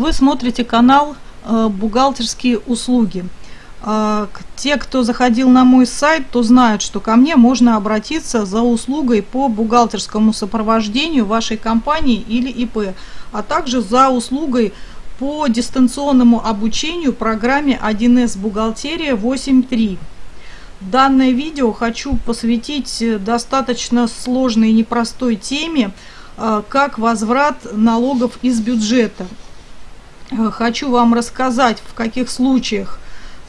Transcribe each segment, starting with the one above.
Вы смотрите канал э, «Бухгалтерские услуги». Э, те, кто заходил на мой сайт, то знают, что ко мне можно обратиться за услугой по бухгалтерскому сопровождению вашей компании или ИП, а также за услугой по дистанционному обучению программе 1С «Бухгалтерия 8.3». Данное видео хочу посвятить достаточно сложной и непростой теме, э, как возврат налогов из бюджета. Э, хочу вам рассказать, в каких случаях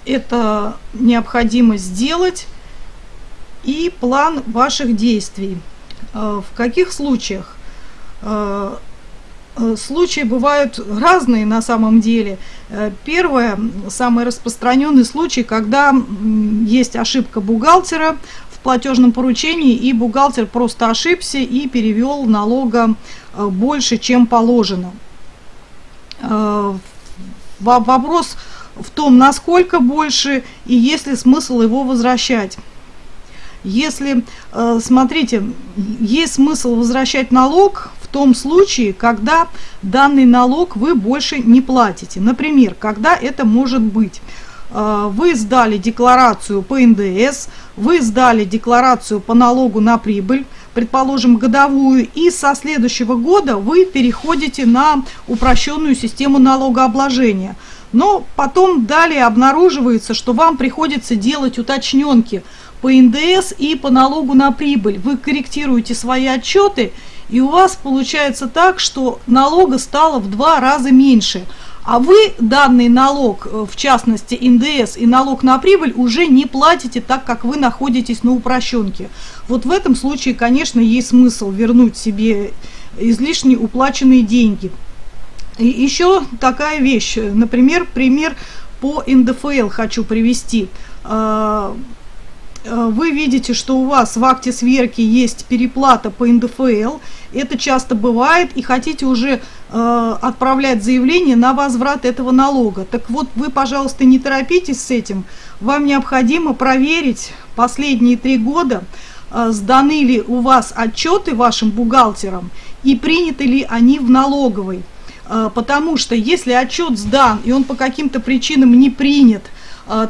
это необходимо сделать и план ваших действий. Э, в каких случаях? Э, случаи бывают разные на самом деле. Первое, самый распространенный случай, когда есть ошибка бухгалтера в платежном поручении, и бухгалтер просто ошибся и перевел налога больше, чем положено. Э, вопрос в том, насколько больше и есть ли смысл его возвращать. Если, э, смотрите, есть смысл возвращать налог в том случае, когда данный налог вы больше не платите. Например, когда это может быть? Э, вы сдали декларацию по НДС, вы сдали декларацию по налогу на прибыль, предположим, годовую, и со следующего года вы переходите на упрощенную систему налогообложения. Но потом далее обнаруживается, что вам приходится делать уточненки по НДС и по налогу на прибыль. Вы корректируете свои отчеты, и у вас получается так, что налога стало в два раза меньше – а вы данный налог, э, в частности НДС и налог на прибыль, уже не платите, так как вы находитесь на упрощенке. Вот в этом случае, конечно, есть смысл вернуть себе излишне уплаченные деньги. И еще такая вещь, например, пример по НДФЛ хочу привести. А, а, вы видите, что у вас в акте сверки есть переплата по НДФЛ, это часто бывает, и хотите уже э, отправлять заявление на возврат этого налога. Так вот, вы, пожалуйста, не торопитесь с этим. Вам необходимо проверить последние три года, э, сданы ли у вас отчеты вашим бухгалтерам и приняты ли они в налоговой. Э, потому что если отчет сдан и он по каким-то причинам не принят,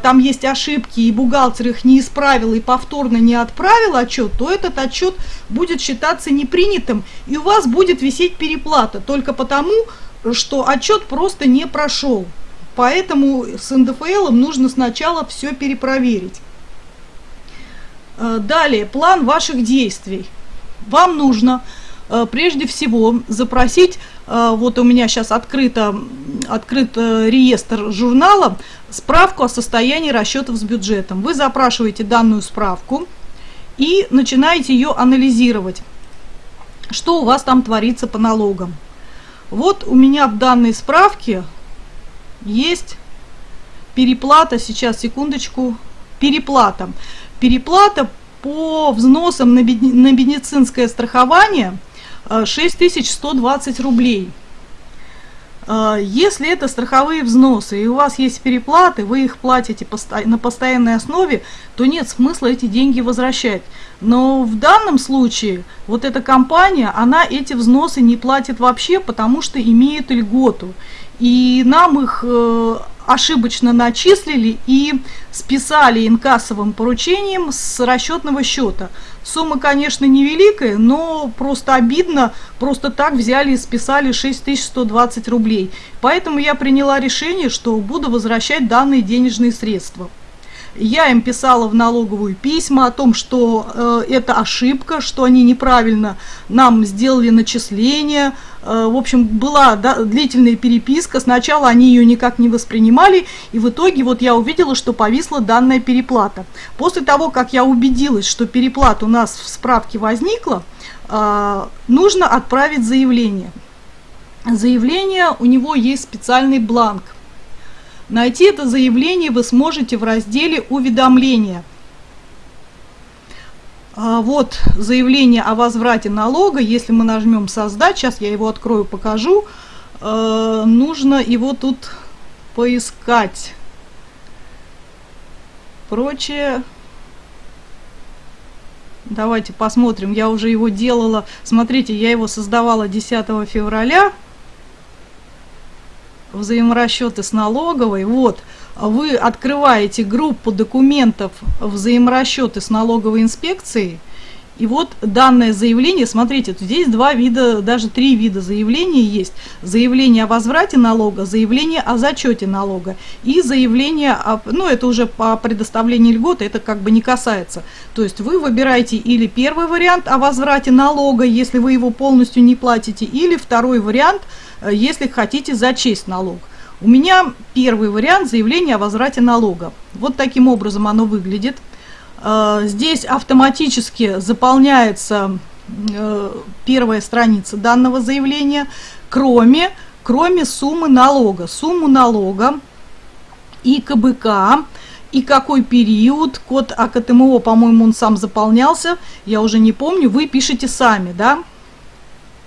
там есть ошибки, и бухгалтер их не исправил и повторно не отправил отчет, то этот отчет будет считаться непринятым, и у вас будет висеть переплата только потому, что отчет просто не прошел. Поэтому с НДФЛ нужно сначала все перепроверить. А, далее, план ваших действий. Вам нужно а, прежде всего запросить, вот у меня сейчас открыто, открыт э, реестр журнала, справку о состоянии расчетов с бюджетом. Вы запрашиваете данную справку и начинаете ее анализировать, что у вас там творится по налогам. Вот у меня в данной справке есть переплата, сейчас, секундочку, переплата. Переплата по взносам на медицинское страхование 6120 э, рублей. А, если это страховые взносы и у вас есть переплаты, вы их платите на постоянной основе, то нет смысла эти деньги возвращать. Но в данном случае вот эта компания, она эти взносы не платит вообще, потому что имеет льготу. И нам их э, ошибочно начислили и списали инкассовым поручением с расчетного счета. Сумма, конечно, невеликая, но просто обидно, просто так взяли и списали 6120 рублей. Поэтому я приняла решение, что буду возвращать данные денежные средства. Я им писала в налоговую письма о том, что э, это ошибка, что они неправильно нам сделали начисление. Э, в общем, была да, длительная переписка. Сначала они ее никак не воспринимали, и в итоге вот я увидела, что повисла данная переплата. После того, как я убедилась, что переплата у нас в справке возникла, э, нужно отправить заявление. Заявление, у него есть специальный бланк. Найти это заявление вы сможете в разделе «Уведомления». А вот заявление о возврате налога, если мы нажмем «Создать», сейчас я его открою, покажу, э, нужно его тут поискать. Прочее... Давайте посмотрим, я уже его делала, смотрите, я его создавала 10 февраля, взаиморасчеты с налоговой. Вот, вы открываете группу документов взаиморасчеты с налоговой инспекцией – и вот данное заявление, смотрите, здесь два вида, даже три вида заявлений есть. Заявление о возврате налога, заявление о зачете налога и заявление, о, ну это уже по предоставлению льготы, это как бы не касается. То есть вы выбираете или первый вариант о возврате налога, если вы его полностью не платите, или второй вариант, если хотите зачесть налог. У меня первый вариант заявления о возврате налога. Вот таким образом оно выглядит. Э, здесь автоматически заполняется э, первая страница данного заявления, кроме, кроме суммы налога. Сумму налога и КБК, и какой период, код АКТМО, по-моему, он сам заполнялся, я уже не помню, вы пишете сами, да,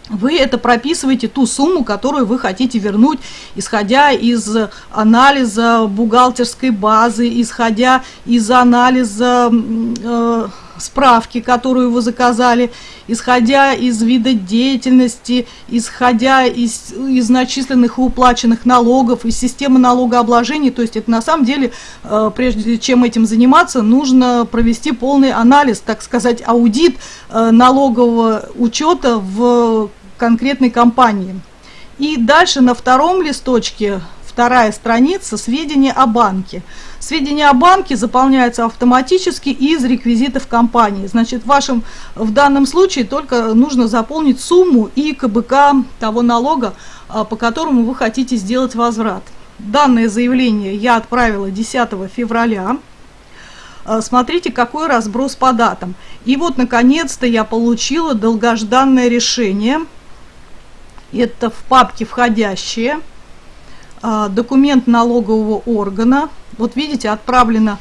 вы это прописываете ту сумму, которую вы хотите вернуть, исходя из анализа бухгалтерской базы, исходя из анализа э, справки, которую вы заказали, исходя из вида деятельности, исходя из, из начисленных и уплаченных налогов, из системы налогообложения. То есть это на самом деле, э, прежде чем этим заниматься, нужно провести полный анализ, так сказать, аудит э, налогового учета в конкретной компании. И дальше на втором листочке вторая страница сведения о банке. Сведения о банке заполняются автоматически из реквизитов компании. Значит, в вашем, в данном случае только нужно заполнить сумму и КБК того налога, а, по которому вы хотите сделать возврат. Данное заявление я отправила 10 февраля. А, смотрите, какой разброс по датам. И вот, наконец-то, я получила долгожданное решение. Это в папке «Входящие». А, документ налогового органа. Вот видите, отправлено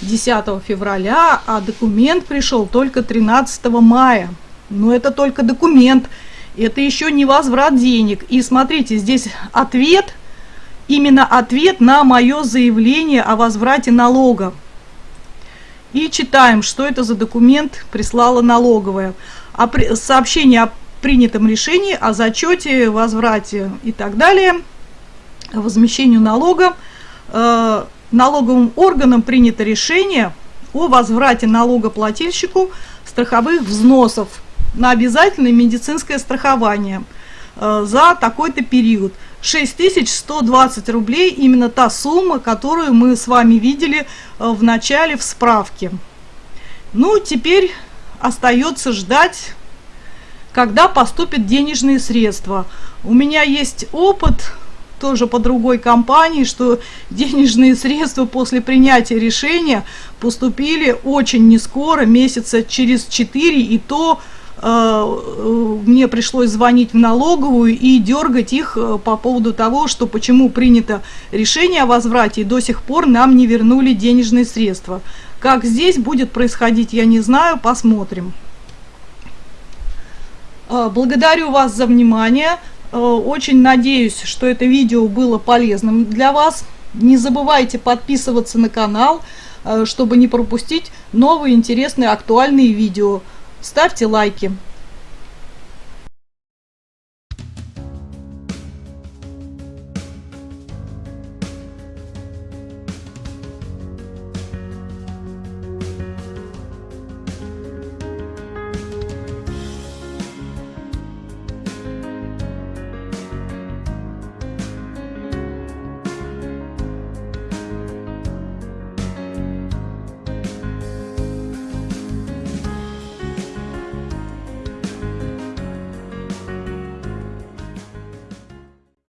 10 февраля, а документ пришел только 13 мая. Но это только документ, это еще не возврат денег. И смотрите, здесь ответ, именно ответ на мое заявление о возврате налога. И читаем, что это за документ прислала налоговая. А сообщение о принятом решении, о зачете, возврате и так далее – возмещению налога э, налоговым органом принято решение о возврате налогоплательщику страховых взносов на обязательное медицинское страхование э, за такой-то период. 6120 рублей, именно та сумма, которую мы с вами видели э, в начале в справке. Ну, теперь остается ждать, когда поступят денежные средства. У меня есть опыт тоже по другой компании, что денежные средства после принятия решения поступили очень не скоро, месяца через 4, и то э, э, мне пришлось звонить в налоговую и дергать их э, по поводу того, что почему принято решение о возврате, и до сих пор нам не вернули денежные средства. Как здесь будет происходить, я не знаю, посмотрим. Благодарю вас за внимание. Э, очень надеюсь, что это видео было полезным для вас. Не забывайте подписываться на канал, э, чтобы не пропустить новые интересные актуальные видео. Ставьте лайки.